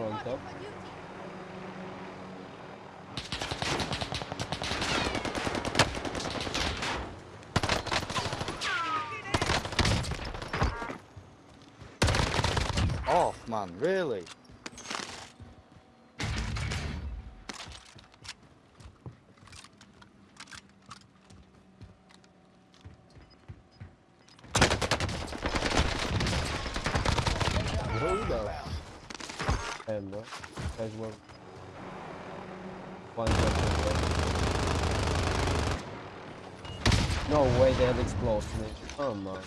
Front up. Off, man, really? Hold up. Damn, bro. Guys. No way they have explosives. Come on.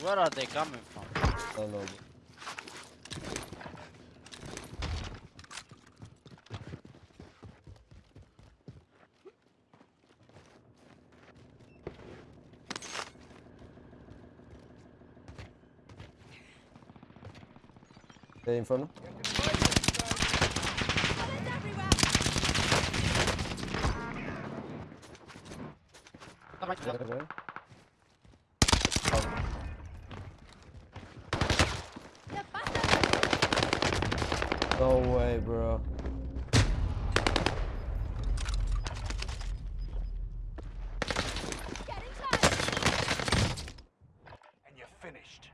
Where are they coming from? I don't know. They in front of? No way, bro. And you're finished.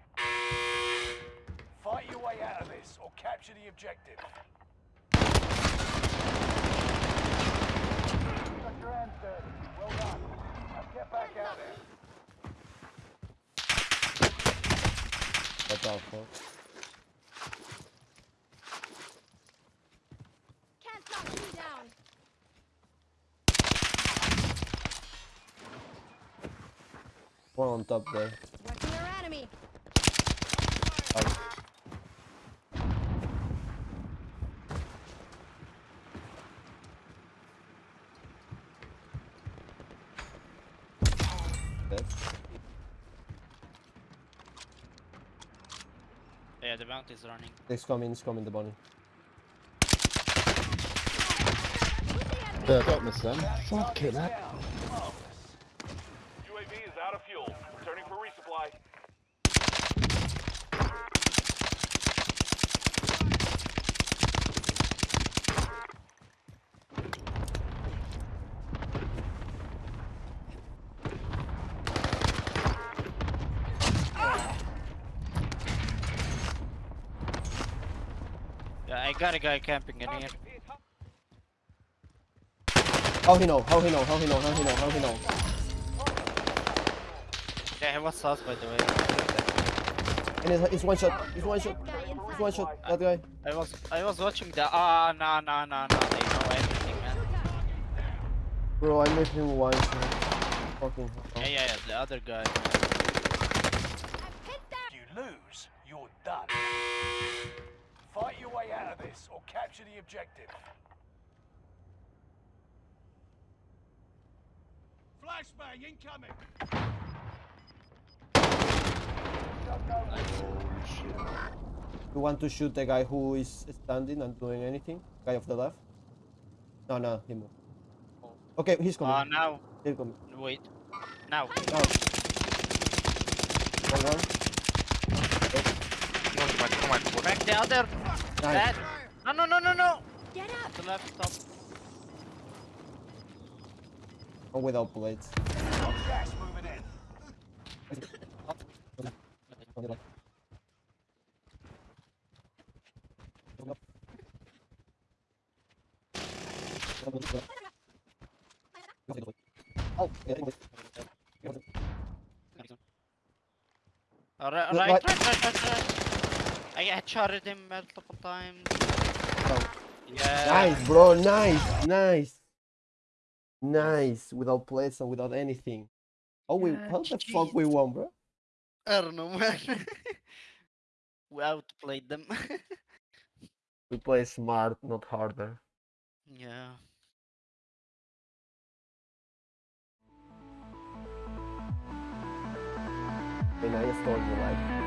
Fight your way out of this or capture the objective. Got your hands dirty. Well done. Now get back out there. Watch out for. Can't knock me down. One on top there. Working their enemy. Out. Dead. Oh, yeah, the bounty is running. It's coming, it's coming, the bunny. Yeah, don't miss them. Fuck it, that. UAV is out of fuel. Returning for resupply. Yeah, I got a guy camping in here. How he know? How he know? How he know? How he know? How he know? Yeah, he was sus by the way. And it's, it's one shot. It's one shot. It's one shot. That guy. I was I was watching the ah no no no no they know everything man. Bro, I made him one shot. Fucking Yeah yeah yeah the other guy. Hit you lose, you're done. Fight your way out of this or capture the objective. Flashbang incoming! You want to shoot the guy who is standing and doing anything? Guy of the left? No, no, he moved. Okay, he's coming. Ah now He's coming. wait now. Now. One, one. Back the other. Nice. That. No no no no no. Get up. To The left top. One without plates. Gas moving in. Oh, yeah, right, right, right. right, right, I had shotted him multiple times. Yeah. Nice, bro. Nice, nice, nice. Without plates and without anything. Oh, we yeah, how the fuck we won, bro? I don't know, man. we outplayed them. we play smart, not harder. Yeah. And I just told you like.